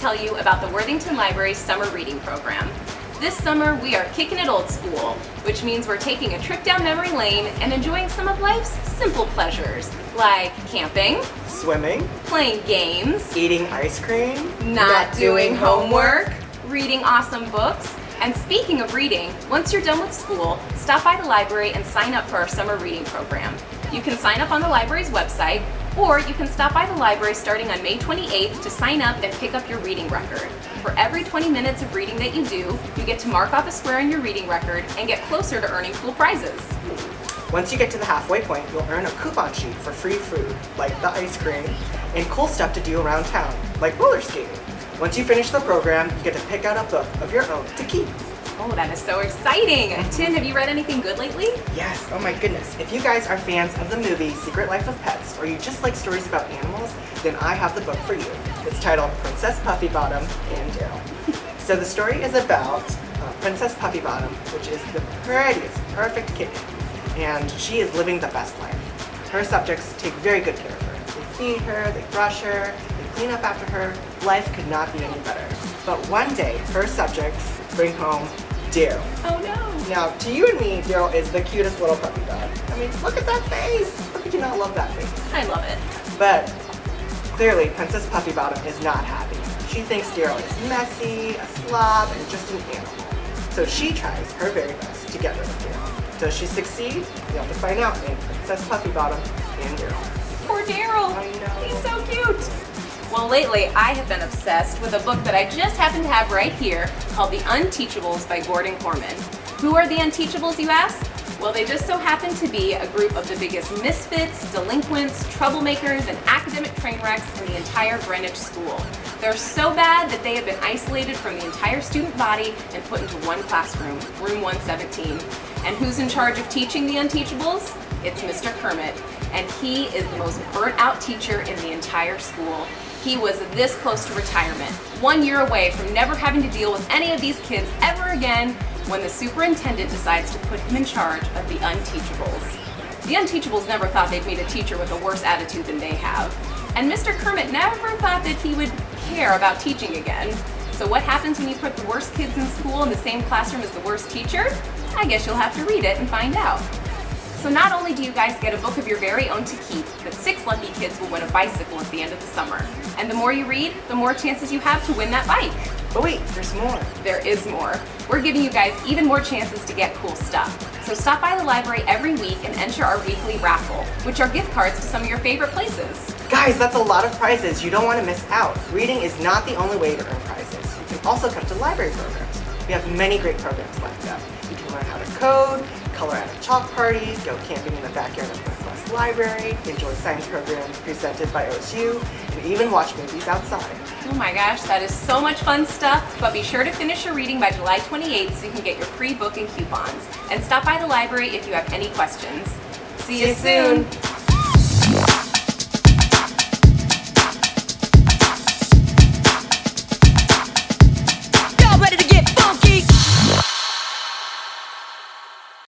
tell you about the Worthington Library Summer Reading Program. This summer, we are kicking it old school, which means we're taking a trip down memory lane and enjoying some of life's simple pleasures, like camping, Swimming, playing games, eating ice cream, not, doing homework, reading awesome books, and speaking of reading, once you're done with school, stop by the library and sign up for our summer reading program. You can sign up on the library's website, or you can stop by the library starting on May 28th to sign up and pick up your reading record. For every 20 minutes of reading that you do, you get to mark off a square in your reading record and get closer to earning cool prizes. Once you get to the halfway point, you'll earn a coupon sheet for free food, like the ice cream, and cool stuff to do around town, like roller skating. Once you finish the program, you get to pick out a book of your own to keep. Oh, that is so exciting! Tim, have you read anything good lately? Yes, oh my goodness. If you guys are fans of the movie Secret Life of Pets, or you just like stories about animals, then I have the book for you. It's titled Princess Puffy Bottom and Darryl. so the story is about uh, Princess Puffy Bottom, which is the prettiest, perfect kitten, and she is living the best life. Her subjects take very good care of her. They feed her, they brush her, they clean up after her. Life could not be any better. But one day, her subjects bring home Darryl. Oh no! Now, to you and me, Darryl is the cutest little puppy dog. I mean, look at that face! Look at you not love that face. I love it. But clearly, Princess Puffy Bottom is not happy. She thinks Darryl is messy, a slob, and just an animal. So she tries her very best to get rid of Darryl. Does she succeed? You'll have to find out in Princess Puffy Bottom and Darryl. Poor Darryl! I know. He's so cute! Well, lately I have been obsessed with a book that I just happen to have right here called The Unteachables by Gordon Korman. Who are the Unteachables, you ask? Well, they just so happen to be a group of the biggest misfits, delinquents, troublemakers, and academic train wrecks in the entire Greenwich School. They're so bad that they have been isolated from the entire student body and put into one classroom, room 117. And who's in charge of teaching the Unteachables? It's Mr. Kermit, and he is the most burnt out teacher in the entire school. He was this close to retirement, one year away from never having to deal with any of these kids ever again when the superintendent decides to put him in charge of the Unteachables. The Unteachables never thought they'd meet a teacher with a worse attitude than they have. And Mr. Kermit never thought that he would care about teaching again. So what happens when you put the worst kids in school in the same classroom as the worst teacher? I guess you'll have to read it and find out. So not only do you guys get a book of your very own to keep, but kids will win a bicycle at the end of the summer. And the more you read, the more chances you have to win that bike. But wait, there's more. There is more. We're giving you guys even more chances to get cool stuff. So stop by the library every week and enter our weekly raffle, which are gift cards to some of your favorite places. Guys, that's a lot of prizes. You don't want to miss out. Reading is not the only way to earn prizes. You can also come to library programs. We have many great programs like up. You can learn how to code, color at a chalk parties, go camping in the backyard of Northwest Library, enjoy science programs presented by OSU, and even watch movies outside. Oh my gosh, that is so much fun stuff, but be sure to finish your reading by July 28th so you can get your free book and coupons. And stop by the library if you have any questions. See, See you soon. soon.